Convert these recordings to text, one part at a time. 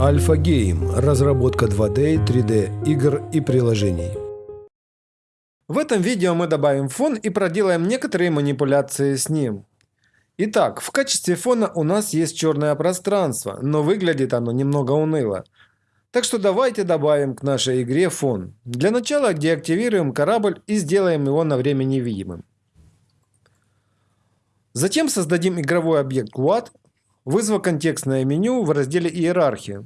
Альфа Гейм – разработка 2D, 3D игр и приложений. В этом видео мы добавим фон и проделаем некоторые манипуляции с ним. Итак, в качестве фона у нас есть черное пространство, но выглядит оно немного уныло. Так что давайте добавим к нашей игре фон. Для начала деактивируем корабль и сделаем его на время невидимым. Затем создадим игровой объект Quad вызвав контекстное меню в разделе «Иерархия»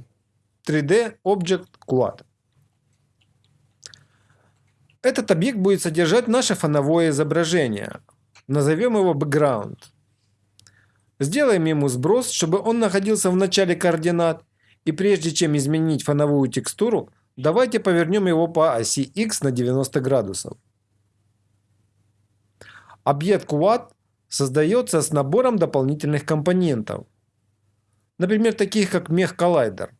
3D Object Quad. Этот объект будет содержать наше фоновое изображение. Назовем его Background. Сделаем ему сброс, чтобы он находился в начале координат. И прежде чем изменить фоновую текстуру, давайте повернем его по оси X на 90 градусов. Объект Quad создается с набором дополнительных компонентов например, таких как мех коллайдер.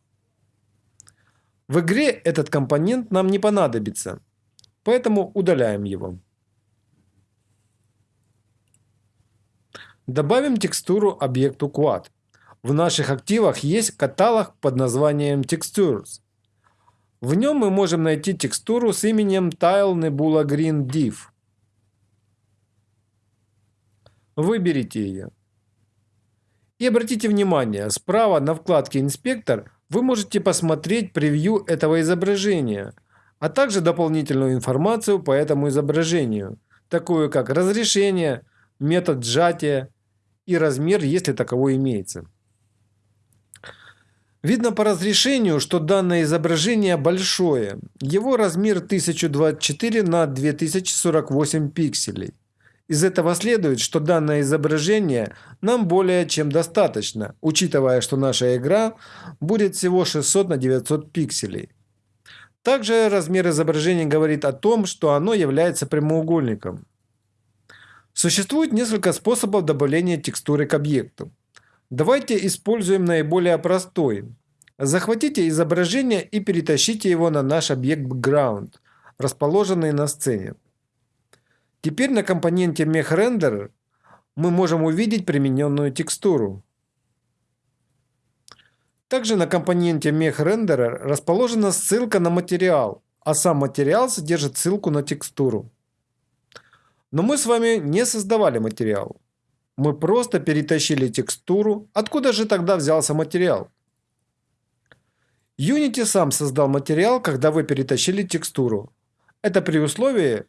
В игре этот компонент нам не понадобится, поэтому удаляем его. Добавим текстуру объекту Quad. В наших активах есть каталог под названием Textures. В нем мы можем найти текстуру с именем Tile Nebula Green Div. Выберите ее. И обратите внимание, справа на вкладке «Инспектор» вы можете посмотреть превью этого изображения, а также дополнительную информацию по этому изображению, такую как разрешение, метод сжатия и размер, если таковой имеется. Видно по разрешению, что данное изображение большое. Его размер 1024 на 2048 пикселей. Из этого следует, что данное изображение нам более чем достаточно, учитывая, что наша игра будет всего 600 на 900 пикселей. Также размер изображения говорит о том, что оно является прямоугольником. Существует несколько способов добавления текстуры к объекту. Давайте используем наиболее простой. Захватите изображение и перетащите его на наш объект Background, расположенный на сцене. Теперь на компоненте MechRender мы можем увидеть примененную текстуру. Также на компоненте MechRenderer расположена ссылка на материал, а сам материал содержит ссылку на текстуру. Но мы с вами не создавали материал. Мы просто перетащили текстуру. Откуда же тогда взялся материал? Unity сам создал материал, когда вы перетащили текстуру. Это при условии,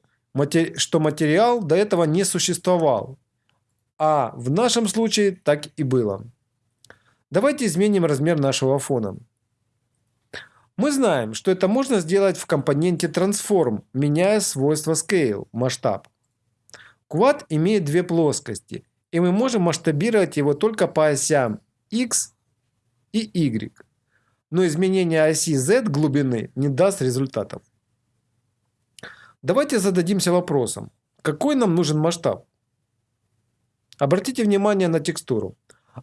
что материал до этого не существовал. А в нашем случае так и было. Давайте изменим размер нашего фона. Мы знаем, что это можно сделать в компоненте Transform, меняя свойство Scale, масштаб. Quad имеет две плоскости, и мы можем масштабировать его только по осям X и Y. Но изменение оси Z глубины не даст результатов. Давайте зададимся вопросом, какой нам нужен масштаб? Обратите внимание на текстуру.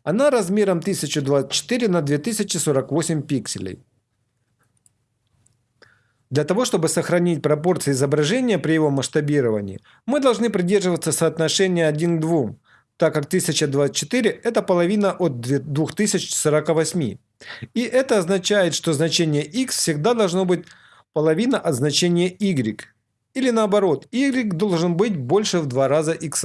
Она размером 1024 на 2048 пикселей. Для того, чтобы сохранить пропорции изображения при его масштабировании, мы должны придерживаться соотношения 1 к 2, так как 1024 – это половина от 2048. И это означает, что значение x всегда должно быть половина от значения y, или наоборот, y должен быть больше в два раза x.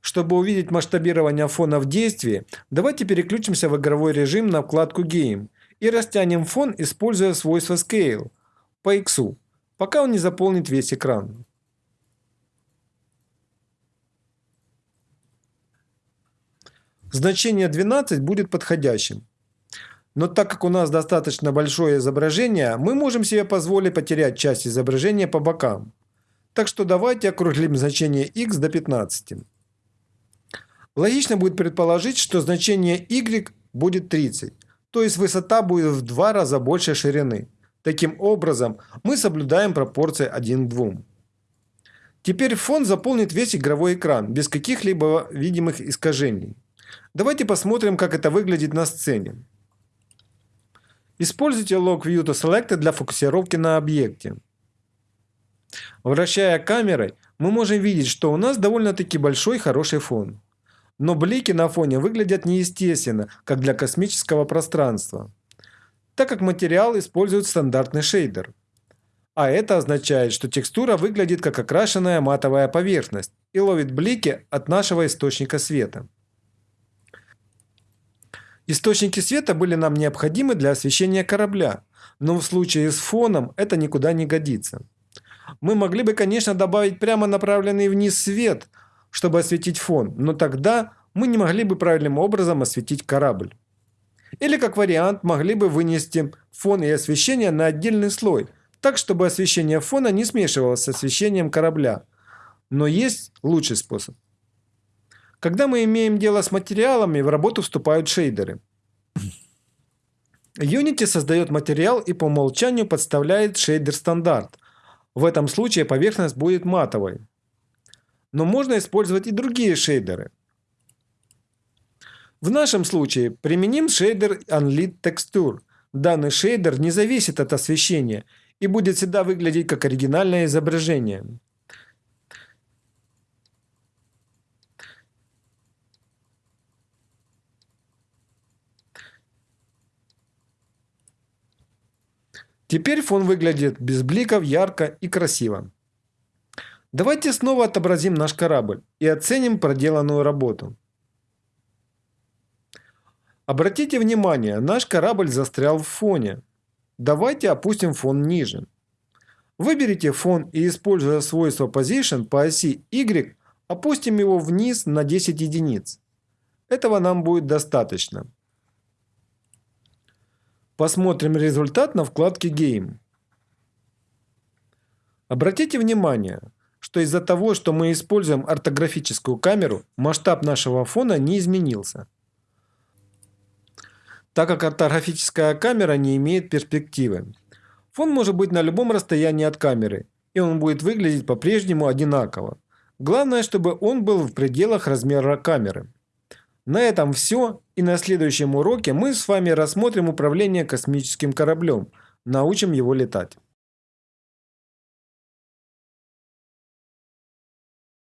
Чтобы увидеть масштабирование фона в действии, давайте переключимся в игровой режим на вкладку Game и растянем фон, используя свойство Scale по X, пока он не заполнит весь экран. Значение 12 будет подходящим. Но так как у нас достаточно большое изображение, мы можем себе позволить потерять часть изображения по бокам. Так что давайте округлим значение x до 15. Логично будет предположить, что значение y будет 30, то есть высота будет в два раза больше ширины. Таким образом, мы соблюдаем пропорции 1 к 2. Теперь фон заполнит весь игровой экран, без каких-либо видимых искажений. Давайте посмотрим, как это выглядит на сцене. Используйте Log View to Select для фокусировки на объекте. Вращая камерой, мы можем видеть, что у нас довольно-таки большой хороший фон. но блики на фоне выглядят неестественно, как для космического пространства, так как материал использует стандартный шейдер. А это означает, что текстура выглядит как окрашенная матовая поверхность и ловит блики от нашего источника света. Источники света были нам необходимы для освещения корабля, но в случае с фоном это никуда не годится. Мы могли бы, конечно, добавить прямо направленный вниз свет, чтобы осветить фон, но тогда мы не могли бы правильным образом осветить корабль. Или, как вариант, могли бы вынести фон и освещение на отдельный слой, так, чтобы освещение фона не смешивалось с освещением корабля. Но есть лучший способ. Когда мы имеем дело с материалами, в работу вступают шейдеры. Unity создает материал и по умолчанию подставляет шейдер стандарт. В этом случае поверхность будет матовой. Но можно использовать и другие шейдеры. В нашем случае применим шейдер Unlit Texture. Данный шейдер не зависит от освещения и будет всегда выглядеть как оригинальное изображение. Теперь фон выглядит без бликов, ярко и красиво. Давайте снова отобразим наш корабль и оценим проделанную работу. Обратите внимание, наш корабль застрял в фоне. Давайте опустим фон ниже. Выберите фон и используя свойство Position по оси Y, опустим его вниз на 10 единиц. Этого нам будет достаточно. Посмотрим результат на вкладке Game. Обратите внимание, что из-за того, что мы используем ортографическую камеру, масштаб нашего фона не изменился. Так как ортографическая камера не имеет перспективы. Фон может быть на любом расстоянии от камеры, и он будет выглядеть по-прежнему одинаково. Главное, чтобы он был в пределах размера камеры. На этом все, и на следующем уроке мы с вами рассмотрим управление космическим кораблем, научим его летать.